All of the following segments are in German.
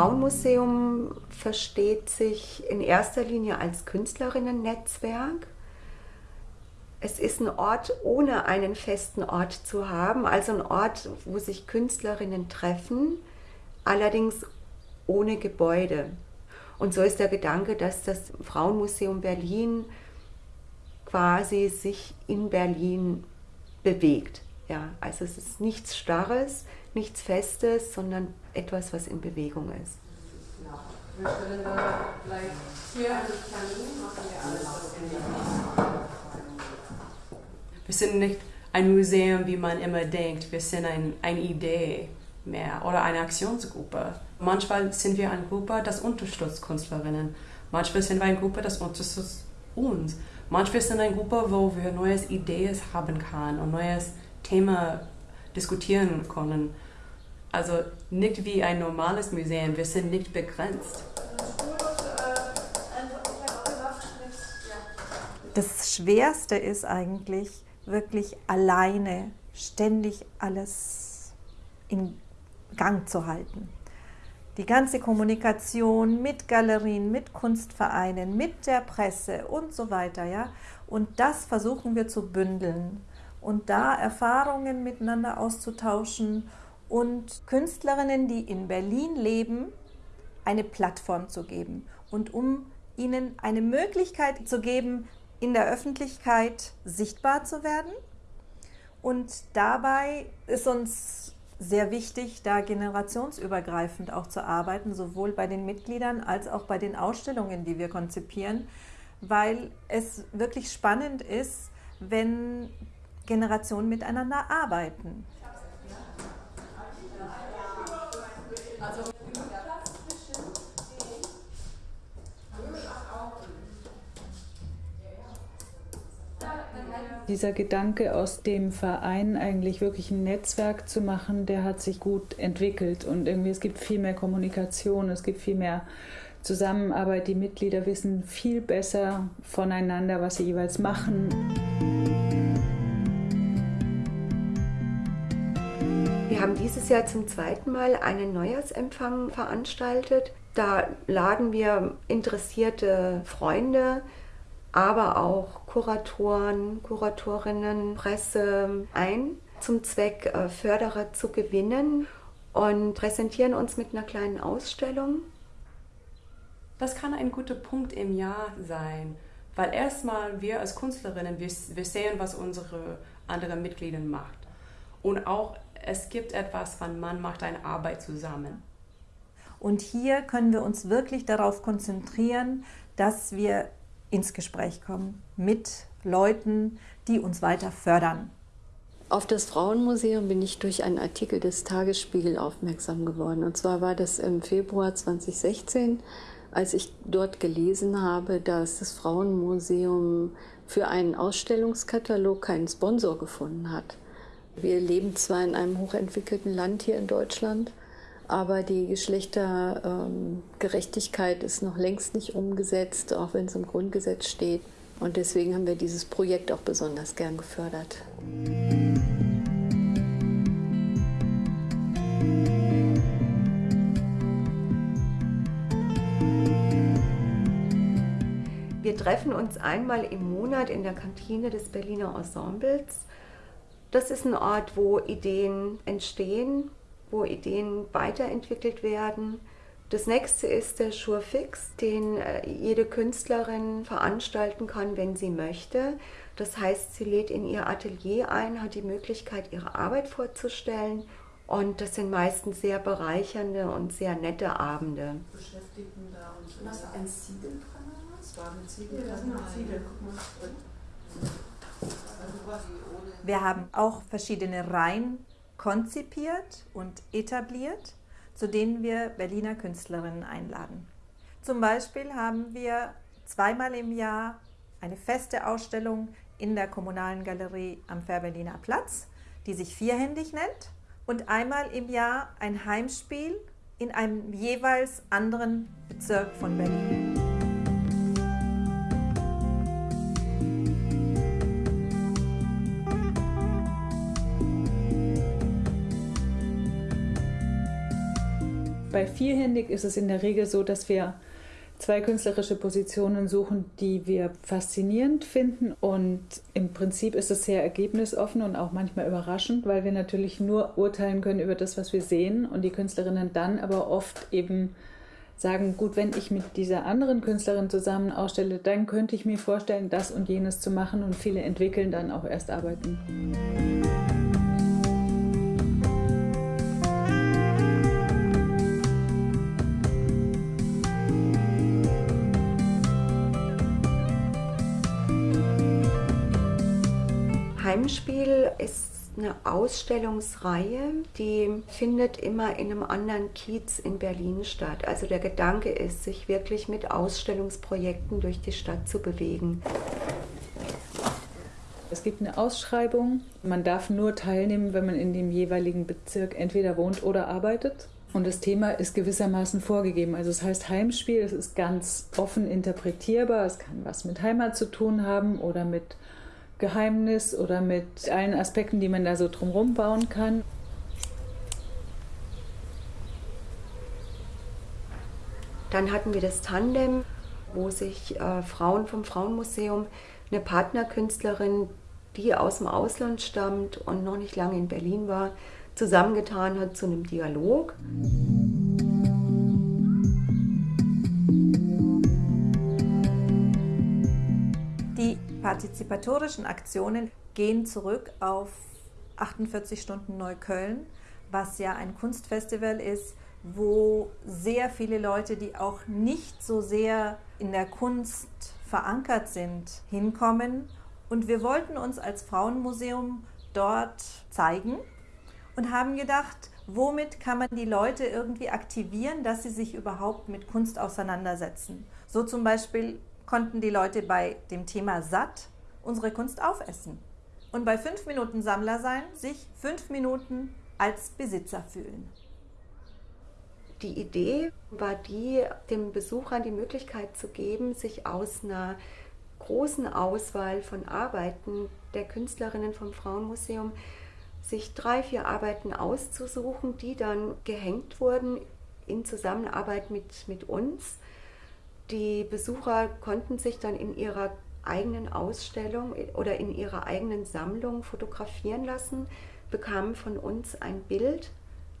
Frauenmuseum versteht sich in erster Linie als Künstlerinnen-Netzwerk. Es ist ein Ort, ohne einen festen Ort zu haben, also ein Ort, wo sich Künstlerinnen treffen, allerdings ohne Gebäude. Und so ist der Gedanke, dass das Frauenmuseum Berlin quasi sich in Berlin bewegt. Ja, also es ist nichts Starres, nichts Festes, sondern etwas, was in Bewegung ist. Wir Wir sind nicht ein Museum, wie man immer denkt. Wir sind ein, eine Idee mehr oder eine Aktionsgruppe. Manchmal sind wir eine Gruppe, das unterstützt Künstlerinnen. Manchmal sind wir eine Gruppe, das unterstützt uns. Manchmal sind wir eine Gruppe, wo wir neue Ideen haben können und neues Thema diskutieren können. Also nicht wie ein normales Museum, wir sind nicht begrenzt. Das Schwerste ist eigentlich wirklich alleine ständig alles in Gang zu halten. Die ganze Kommunikation mit Galerien, mit Kunstvereinen, mit der Presse und so weiter. Ja? Und das versuchen wir zu bündeln und da Erfahrungen miteinander auszutauschen und Künstlerinnen, die in Berlin leben, eine Plattform zu geben und um ihnen eine Möglichkeit zu geben, in der Öffentlichkeit sichtbar zu werden. Und dabei ist uns sehr wichtig, da generationsübergreifend auch zu arbeiten, sowohl bei den Mitgliedern als auch bei den Ausstellungen, die wir konzipieren, weil es wirklich spannend ist, wenn Generationen miteinander arbeiten. Dieser Gedanke aus dem Verein eigentlich wirklich ein Netzwerk zu machen, der hat sich gut entwickelt und irgendwie es gibt viel mehr Kommunikation, es gibt viel mehr Zusammenarbeit. Die Mitglieder wissen viel besser voneinander, was sie jeweils machen. Wir haben dieses Jahr zum zweiten Mal einen Neujahrsempfang veranstaltet. Da laden wir interessierte Freunde, aber auch Kuratoren, Kuratorinnen, Presse ein, zum Zweck äh, Förderer zu gewinnen und präsentieren uns mit einer kleinen Ausstellung. Das kann ein guter Punkt im Jahr sein, weil erstmal wir als Künstlerinnen, wir, wir sehen, was unsere anderen Mitglieder macht. Und auch es gibt etwas, wann man macht eine Arbeit zusammen. Und hier können wir uns wirklich darauf konzentrieren, dass wir ins Gespräch kommen mit Leuten, die uns weiter fördern. Auf das Frauenmuseum bin ich durch einen Artikel des Tagesspiegel aufmerksam geworden. Und zwar war das im Februar 2016, als ich dort gelesen habe, dass das Frauenmuseum für einen Ausstellungskatalog keinen Sponsor gefunden hat. Wir leben zwar in einem hochentwickelten Land hier in Deutschland, aber die Geschlechtergerechtigkeit ist noch längst nicht umgesetzt, auch wenn es im Grundgesetz steht. Und deswegen haben wir dieses Projekt auch besonders gern gefördert. Wir treffen uns einmal im Monat in der Kantine des Berliner Ensembles das ist ein Ort, wo Ideen entstehen, wo Ideen weiterentwickelt werden. Das nächste ist der Surefix, den äh, jede Künstlerin veranstalten kann, wenn sie möchte. Das heißt, sie lädt in ihr Atelier ein, hat die Möglichkeit, ihre Arbeit vorzustellen. Und das sind meistens sehr bereichernde und sehr nette Abende. Beschäftigten da und was ein Ziegel dran? Das war ein Ziegel. Ja, das sind noch Ziegel. Guck mal. Wir haben auch verschiedene Reihen konzipiert und etabliert, zu denen wir Berliner Künstlerinnen einladen. Zum Beispiel haben wir zweimal im Jahr eine feste Ausstellung in der Kommunalen Galerie am Fährberliner Platz, die sich vierhändig nennt, und einmal im Jahr ein Heimspiel in einem jeweils anderen Bezirk von Berlin. Bei vierhändig ist es in der Regel so, dass wir zwei künstlerische Positionen suchen, die wir faszinierend finden. Und im Prinzip ist es sehr ergebnisoffen und auch manchmal überraschend, weil wir natürlich nur urteilen können über das, was wir sehen und die Künstlerinnen dann aber oft eben sagen, gut, wenn ich mit dieser anderen Künstlerin zusammen ausstelle, dann könnte ich mir vorstellen, das und jenes zu machen und viele entwickeln dann auch erst Arbeiten. Heimspiel ist eine Ausstellungsreihe, die findet immer in einem anderen Kiez in Berlin statt. Also der Gedanke ist, sich wirklich mit Ausstellungsprojekten durch die Stadt zu bewegen. Es gibt eine Ausschreibung. Man darf nur teilnehmen, wenn man in dem jeweiligen Bezirk entweder wohnt oder arbeitet. Und das Thema ist gewissermaßen vorgegeben. Also es heißt Heimspiel, es ist ganz offen interpretierbar. Es kann was mit Heimat zu tun haben oder mit Geheimnis oder mit allen Aspekten, die man da so drumherum bauen kann. Dann hatten wir das Tandem, wo sich äh, Frauen vom Frauenmuseum, eine Partnerkünstlerin, die aus dem Ausland stammt und noch nicht lange in Berlin war, zusammengetan hat zu einem Dialog. Partizipatorischen Aktionen gehen zurück auf 48 Stunden Neukölln, was ja ein Kunstfestival ist, wo sehr viele Leute, die auch nicht so sehr in der Kunst verankert sind, hinkommen. Und wir wollten uns als Frauenmuseum dort zeigen und haben gedacht, womit kann man die Leute irgendwie aktivieren, dass sie sich überhaupt mit Kunst auseinandersetzen. So zum Beispiel konnten die Leute bei dem Thema satt unsere Kunst aufessen und bei fünf Minuten Sammler sein sich fünf Minuten als Besitzer fühlen. Die Idee war die, dem Besucher die Möglichkeit zu geben, sich aus einer großen Auswahl von Arbeiten der Künstlerinnen vom Frauenmuseum sich drei, vier Arbeiten auszusuchen, die dann gehängt wurden in Zusammenarbeit mit, mit uns die Besucher konnten sich dann in ihrer eigenen Ausstellung oder in ihrer eigenen Sammlung fotografieren lassen, bekamen von uns ein Bild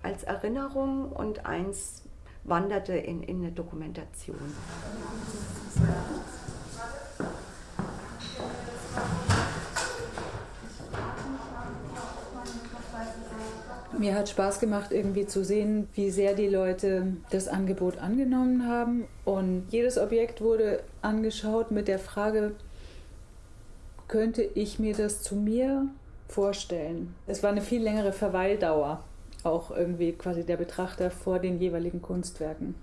als Erinnerung und eins wanderte in, in eine Dokumentation. Mir hat Spaß gemacht, irgendwie zu sehen, wie sehr die Leute das Angebot angenommen haben. Und jedes Objekt wurde angeschaut mit der Frage, könnte ich mir das zu mir vorstellen? Es war eine viel längere Verweildauer, auch irgendwie quasi der Betrachter vor den jeweiligen Kunstwerken.